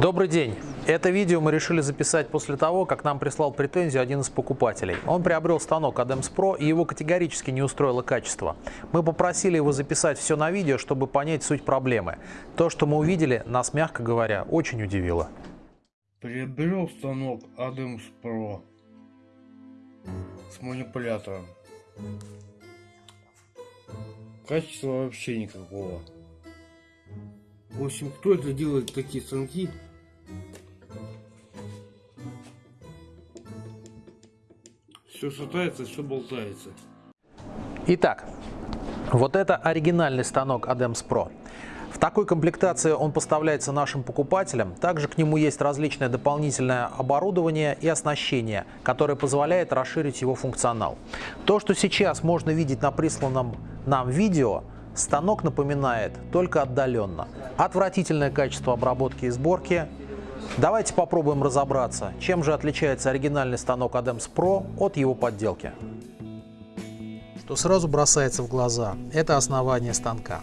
Добрый день! Это видео мы решили записать после того, как нам прислал претензию один из покупателей. Он приобрел станок Adams Pro и его категорически не устроило качество. Мы попросили его записать все на видео, чтобы понять суть проблемы. То, что мы увидели, нас, мягко говоря, очень удивило. Приобрел станок Adams Pro с манипулятором. Качества вообще никакого. В общем, кто это делает такие станки? Все шатается, все болтается. Итак, вот это оригинальный станок Adams Pro. В такой комплектации он поставляется нашим покупателям. Также к нему есть различное дополнительное оборудование и оснащение, которое позволяет расширить его функционал. То, что сейчас можно видеть на присланном нам видео, станок напоминает только отдаленно. Отвратительное качество обработки и сборки. Давайте попробуем разобраться, чем же отличается оригинальный станок Adams Pro от его подделки. Что сразу бросается в глаза, это основание станка.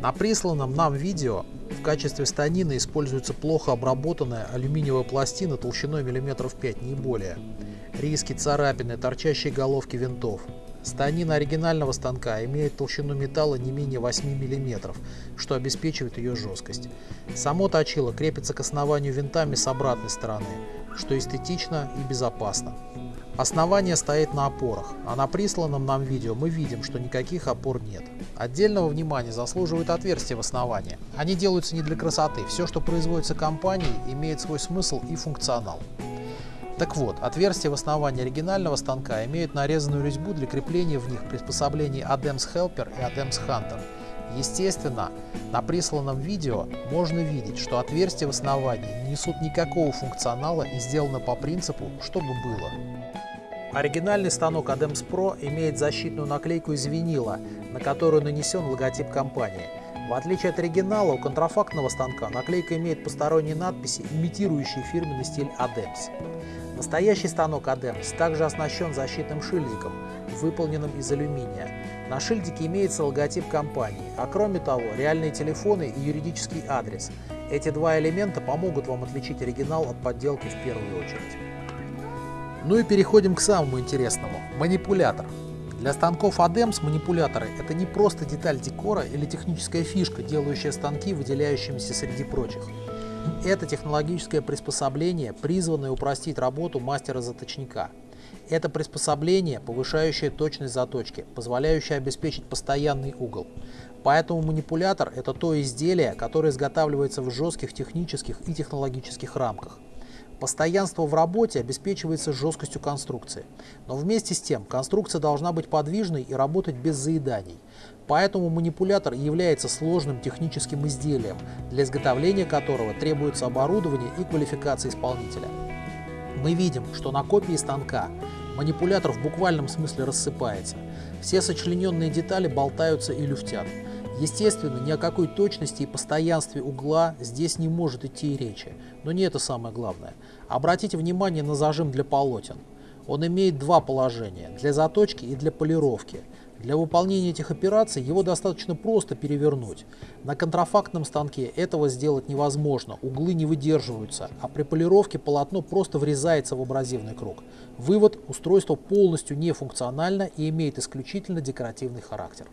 На присланном нам видео в качестве станины используется плохо обработанная алюминиевая пластина толщиной миллиметров 5, не более. Риски, царапины, торчащие головки винтов. Станина оригинального станка имеет толщину металла не менее 8 мм, что обеспечивает ее жесткость. Само точило крепится к основанию винтами с обратной стороны, что эстетично и безопасно. Основание стоит на опорах, а на присланном нам видео мы видим, что никаких опор нет. Отдельного внимания заслуживают отверстия в основании. Они делаются не для красоты, все, что производится компанией, имеет свой смысл и функционал. Так вот, отверстия в основании оригинального станка имеют нарезанную резьбу для крепления в них приспособлений Adams Helper и Adams Hunter. Естественно, на присланном видео можно видеть, что отверстия в основании не несут никакого функционала и сделаны по принципу «чтобы было». Оригинальный станок Adams Pro имеет защитную наклейку из винила, на которую нанесен логотип компании. В отличие от оригинала, у контрафактного станка наклейка имеет посторонние надписи, имитирующие фирменный стиль Adams. Настоящий станок Adams также оснащен защитным шильдиком, выполненным из алюминия. На шильдике имеется логотип компании, а кроме того реальные телефоны и юридический адрес. Эти два элемента помогут вам отличить оригинал от подделки в первую очередь. Ну и переходим к самому интересному – манипулятор. Для станков ADEMS манипуляторы – это не просто деталь декора или техническая фишка, делающая станки выделяющимися среди прочих. Это технологическое приспособление, призванное упростить работу мастера-заточника. Это приспособление, повышающее точность заточки, позволяющее обеспечить постоянный угол. Поэтому манипулятор – это то изделие, которое изготавливается в жестких технических и технологических рамках. Постоянство в работе обеспечивается жесткостью конструкции. Но вместе с тем конструкция должна быть подвижной и работать без заеданий. Поэтому манипулятор является сложным техническим изделием, для изготовления которого требуется оборудование и квалификация исполнителя. Мы видим, что на копии станка манипулятор в буквальном смысле рассыпается. Все сочлененные детали болтаются и люфтят. Естественно, ни о какой точности и постоянстве угла здесь не может идти и речи, но не это самое главное. Обратите внимание на зажим для полотен. Он имеет два положения – для заточки и для полировки. Для выполнения этих операций его достаточно просто перевернуть. На контрафактном станке этого сделать невозможно, углы не выдерживаются, а при полировке полотно просто врезается в абразивный круг. Вывод – устройство полностью нефункционально и имеет исключительно декоративный характер.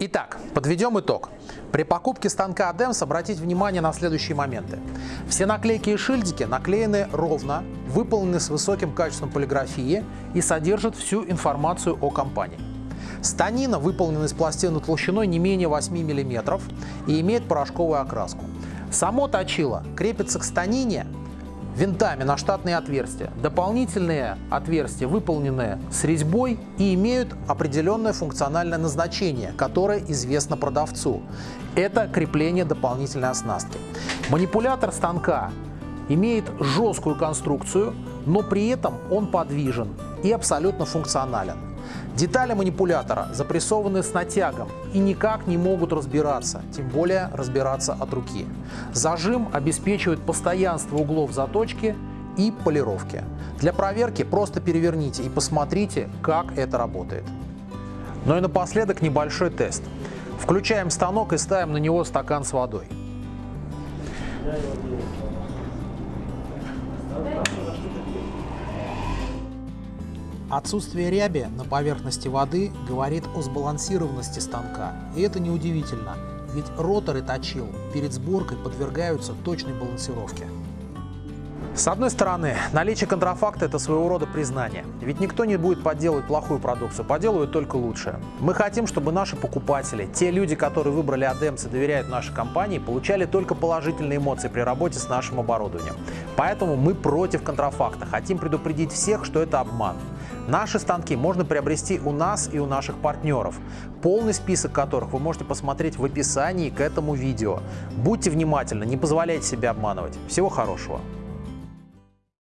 Итак, подведем итог. При покупке станка ADEMS обратите внимание на следующие моменты. Все наклейки и шильдики наклеены ровно, выполнены с высоким качеством полиграфии и содержат всю информацию о компании. Станина выполнена из пластины толщиной не менее 8 мм и имеет порошковую окраску. Само точило крепится к станине винтами на штатные отверстия. Дополнительные отверстия выполнены с резьбой и имеют определенное функциональное назначение, которое известно продавцу. Это крепление дополнительной оснастки. Манипулятор станка имеет жесткую конструкцию, но при этом он подвижен и абсолютно функционален. Детали манипулятора запрессованы с натягом и никак не могут разбираться, тем более разбираться от руки. Зажим обеспечивает постоянство углов заточки и полировки. Для проверки просто переверните и посмотрите, как это работает. Ну и напоследок небольшой тест. Включаем станок и ставим на него стакан с водой. Отсутствие ряби на поверхности воды говорит о сбалансированности станка. И это неудивительно, ведь роторы точил перед сборкой подвергаются точной балансировке. С одной стороны, наличие контрафакта – это своего рода признание. Ведь никто не будет подделывать плохую продукцию, поделывают только лучшее. Мы хотим, чтобы наши покупатели, те люди, которые выбрали ADEMS и доверяют нашей компании, получали только положительные эмоции при работе с нашим оборудованием. Поэтому мы против контрафакта, хотим предупредить всех, что это обман. Наши станки можно приобрести у нас и у наших партнеров, полный список которых вы можете посмотреть в описании к этому видео. Будьте внимательны, не позволяйте себе обманывать. Всего хорошего!